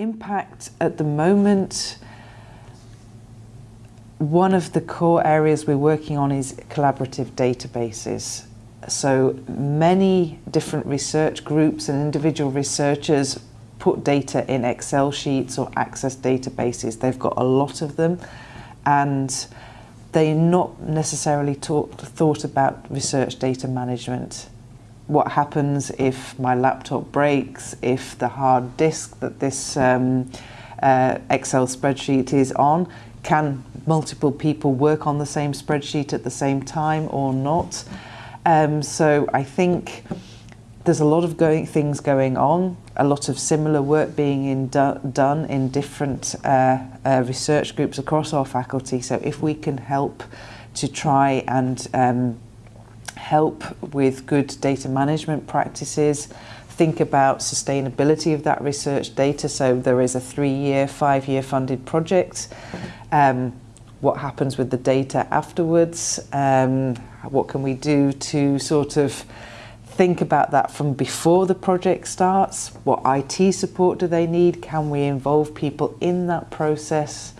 Impact at the moment, one of the core areas we're working on is collaborative databases. So many different research groups and individual researchers put data in Excel sheets or Access databases. They've got a lot of them and they're not necessarily taught, thought about research data management. What happens if my laptop breaks, if the hard disk that this um, uh, Excel spreadsheet is on, can multiple people work on the same spreadsheet at the same time or not? Um, so I think there's a lot of going, things going on, a lot of similar work being in do, done in different uh, uh, research groups across our faculty. So if we can help to try and um, help with good data management practices, think about sustainability of that research data. So there is a three-year, five-year funded project. Um, what happens with the data afterwards? Um, what can we do to sort of think about that from before the project starts? What IT support do they need? Can we involve people in that process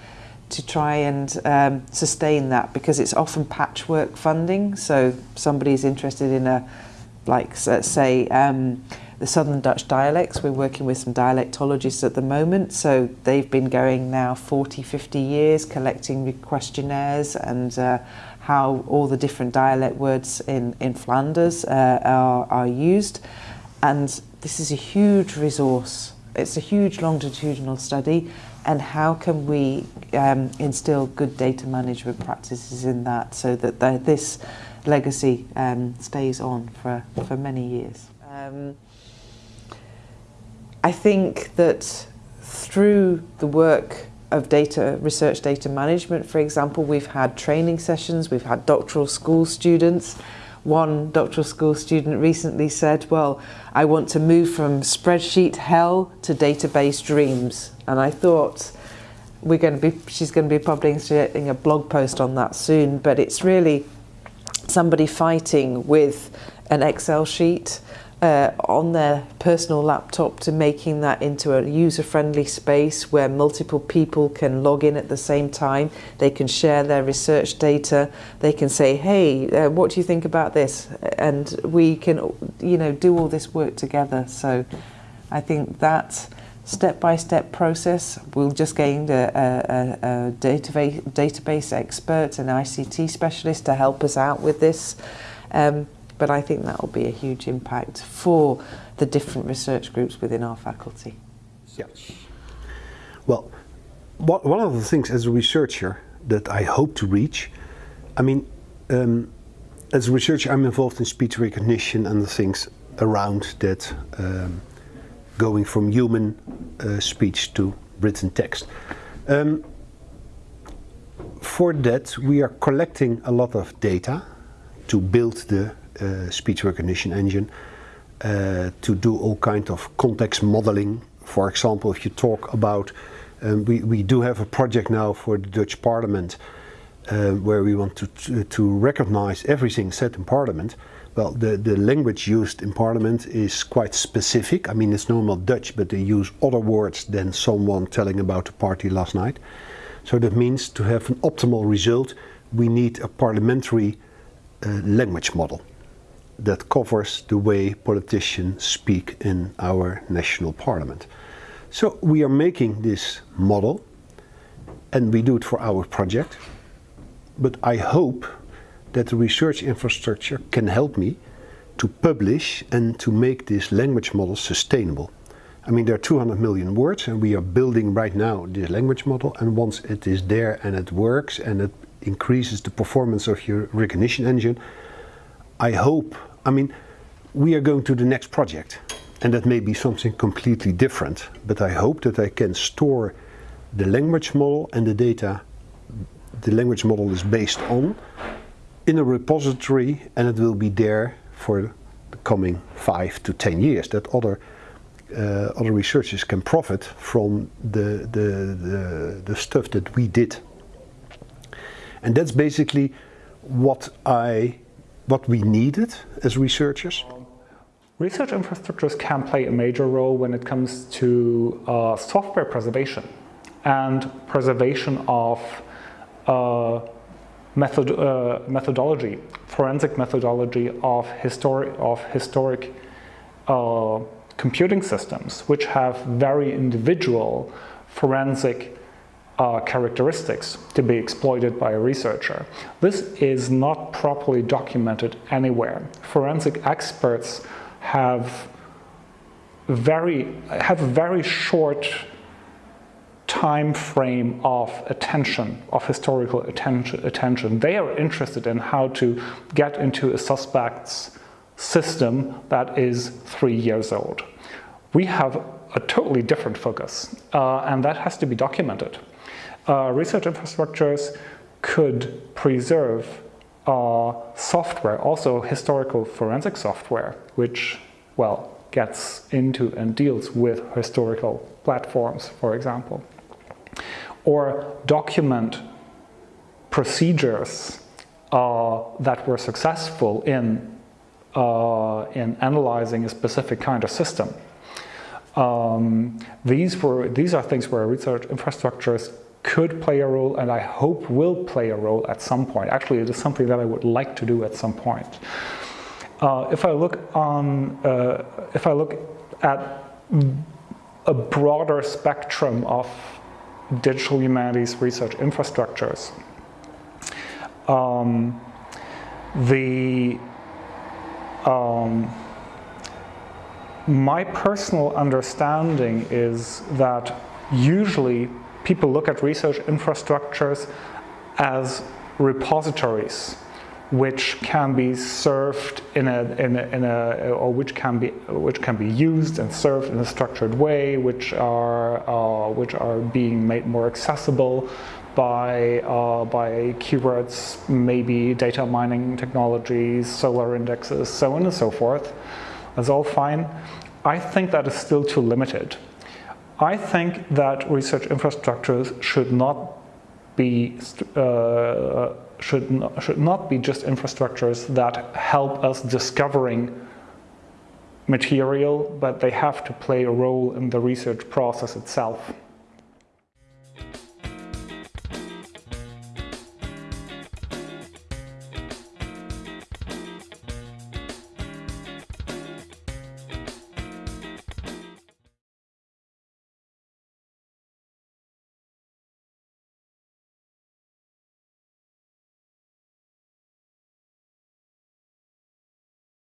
to try and um, sustain that? Because it's often patchwork funding. So somebody's interested in a, like let's say, um, the Southern Dutch dialects. We're working with some dialectologists at the moment. So they've been going now 40, 50 years collecting questionnaires and uh, how all the different dialect words in, in Flanders uh, are, are used. And this is a huge resource. It's a huge longitudinal study and how can we um, instill good data management practices in that so that the, this legacy um, stays on for, for many years. Um, I think that through the work of data research data management, for example, we've had training sessions, we've had doctoral school students. One doctoral school student recently said, well, I want to move from spreadsheet hell to database dreams. And I thought, we're going to be, she's going to be publishing a blog post on that soon, but it's really somebody fighting with an Excel sheet uh, on their personal laptop to making that into a user-friendly space where multiple people can log in at the same time. They can share their research data. They can say, hey, uh, what do you think about this? And we can, you know, do all this work together. So I think that step-by-step -step process. We'll just gain a, a, a database, database expert, an ICT specialist to help us out with this. Um, but I think that will be a huge impact for the different research groups within our faculty. Yeah. Well, what, one of the things as a researcher that I hope to reach, I mean, um, as a researcher I'm involved in speech recognition and the things around that um, going from human uh, speech to written text. Um, for that we are collecting a lot of data to build the speech recognition engine uh, to do all kind of context modeling. For example, if you talk about, um, we, we do have a project now for the Dutch Parliament uh, where we want to, to, to recognize everything said in Parliament. Well, the, the language used in Parliament is quite specific. I mean, it's normal Dutch, but they use other words than someone telling about a party last night. So that means to have an optimal result, we need a parliamentary uh, language model that covers the way politicians speak in our national parliament. So we are making this model and we do it for our project. But I hope that the research infrastructure can help me to publish and to make this language model sustainable. I mean, there are 200 million words and we are building right now this language model and once it is there and it works and it increases the performance of your recognition engine, I hope I mean, we are going to the next project and that may be something completely different, but I hope that I can store the language model and the data the language model is based on in a repository and it will be there for the coming five to ten years that other uh, other researchers can profit from the, the, the, the stuff that we did. And that's basically what I what we needed as researchers. Research infrastructures can play a major role when it comes to uh, software preservation and preservation of uh, method, uh, methodology, forensic methodology of, histori of historic uh, computing systems, which have very individual forensic uh, characteristics to be exploited by a researcher. This is not properly documented anywhere. Forensic experts have very have a very short time frame of attention, of historical attention, attention. They are interested in how to get into a suspect's system that is three years old. We have a totally different focus, uh, and that has to be documented. Uh, research infrastructures could preserve uh, software, also historical forensic software, which, well, gets into and deals with historical platforms, for example. Or document procedures uh, that were successful in, uh, in analyzing a specific kind of system. Um, these, were, these are things where research infrastructures could play a role and I hope will play a role at some point. Actually, it is something that I would like to do at some point. Uh, if I look on, uh, if I look at a broader spectrum of digital humanities research infrastructures, um, the um, my personal understanding is that usually people look at research infrastructures as repositories which can be served in a, in a, in a, or which can be which can be used and served in a structured way, which are uh, which are being made more accessible by uh, by keywords, maybe data mining technologies, Solr indexes, so on and so forth. That's all fine. I think that is still too limited. I think that research infrastructures should not be uh, should not, should not be just infrastructures that help us discovering material, but they have to play a role in the research process itself.